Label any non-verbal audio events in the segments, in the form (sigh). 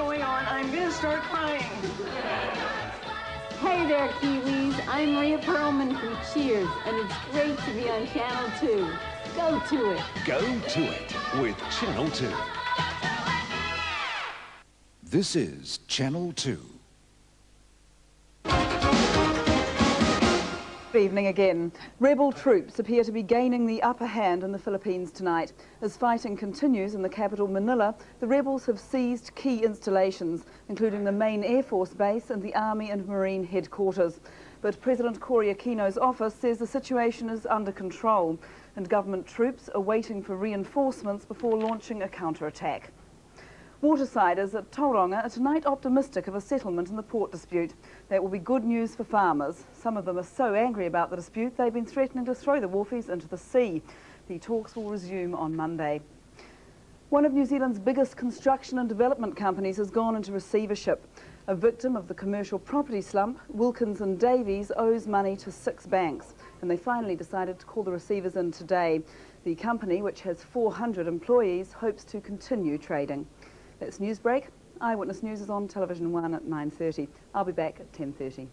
on, I'm gonna start crying. Hey there, Kiwis. I'm Rhea Perlman from Cheers, and it's great to be on Channel 2. Go to it. Go to it with Channel 2. This is Channel 2. Good evening again. Rebel troops appear to be gaining the upper hand in the Philippines tonight. As fighting continues in the capital Manila, the rebels have seized key installations, including the main Air Force base and the Army and Marine headquarters. But President Cory Aquino's office says the situation is under control and government troops are waiting for reinforcements before launching a counterattack. Watersiders at Tauranga are tonight optimistic of a settlement in the port dispute. That will be good news for farmers. Some of them are so angry about the dispute they've been threatening to throw the wharfies into the sea. The talks will resume on Monday. One of New Zealand's biggest construction and development companies has gone into receivership. A victim of the commercial property slump, Wilkins and Davies owes money to six banks, and they finally decided to call the receivers in today. The company, which has 400 employees, hopes to continue trading. That's Newsbreak. Eyewitness News is on Television 1 at 9.30. I'll be back at 10.30.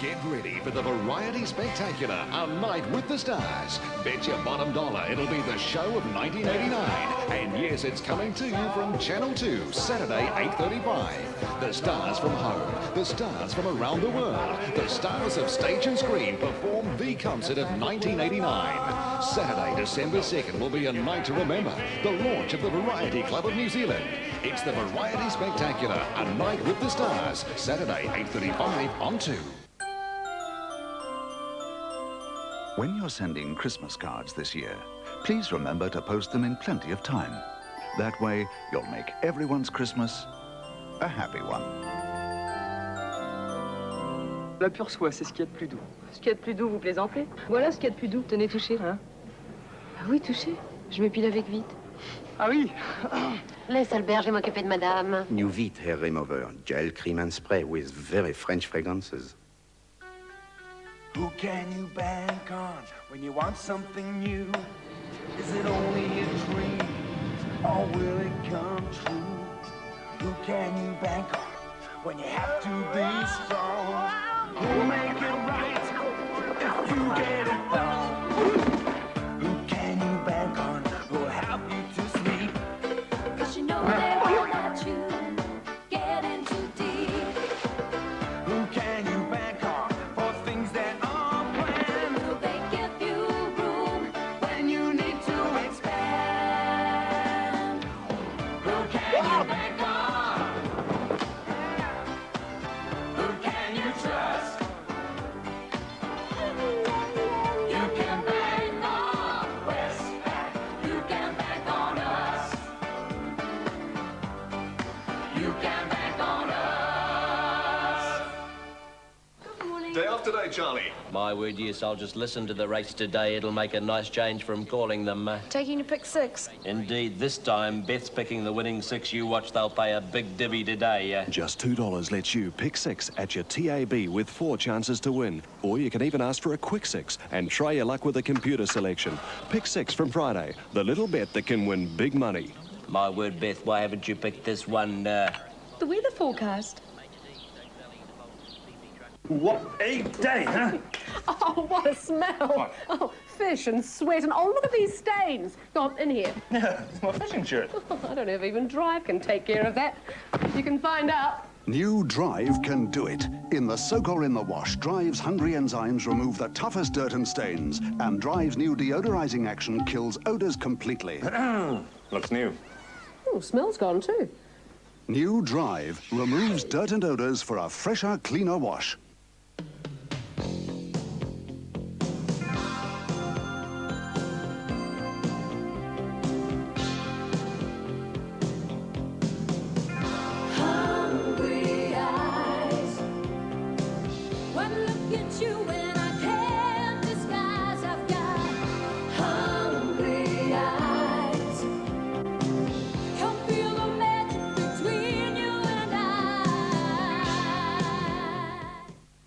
Get ready for the Variety Spectacular, A Night with the Stars. Bet your bottom dollar it'll be the show of 1989. And yes, it's coming to you from Channel 2, Saturday, 8.35. The stars from home, the stars from around the world, the stars of stage and screen perform the concert of 1989. Saturday, December 2nd will be a night to remember. The launch of the Variety Club of New Zealand. It's the Variety Spectacular, A Night with the Stars. Saturday, 8.35 on 2. When you're sending Christmas cards this year, please remember to post them in plenty of time. That way, you'll make everyone's Christmas a happy one. La pure soie, c'est ce qu'il y a de plus doux. Ce qu'il y a de plus doux, vous plaisantez Voilà ce qu'il y a de plus doux. Tenez, touchez. Hein ah oui, touchez. Je m'épile avec vite. Ah oui Laisse Albert, je vais m'occuper de madame. New Vite Hair Remover, gel, cream and spray with very French fragrances. Who can you bank on when you want something new? Is it only a dream or will it come true? Who can you bank on when you have to be strong? Who'll make it right if you get it wrong? You can bank on us. Day off today, Charlie. My word, yes, I'll just listen to the race today. It'll make a nice change from calling them. Uh, Taking to pick six. indeed, this time, Beth's picking the winning six. You watch, they'll pay a big divvy today. Uh, Just $2 lets you pick six at your TAB with four chances to win. Or you can even ask for a quick six and try your luck with a computer selection. Pick six from Friday, the little bet that can win big money. My word, Beth, why haven't you picked this one? Uh, The weather forecast. What a day, huh? (laughs) Oh, what a smell. Oh, fish and sweat and, oh, look at these stains. Go on, in here. (laughs) Yeah, it's my fishing shirt. (laughs) I don't know if even Drive can take care of that. You can find out. New Drive can do it. In the soak or in the wash, Drive's hungry enzymes remove the toughest dirt and stains, and Drive's new deodorizing action kills odors completely. (clears throat) Looks new. Oh, smell's gone too. New Drive removes dirt and odors for a fresher, cleaner wash.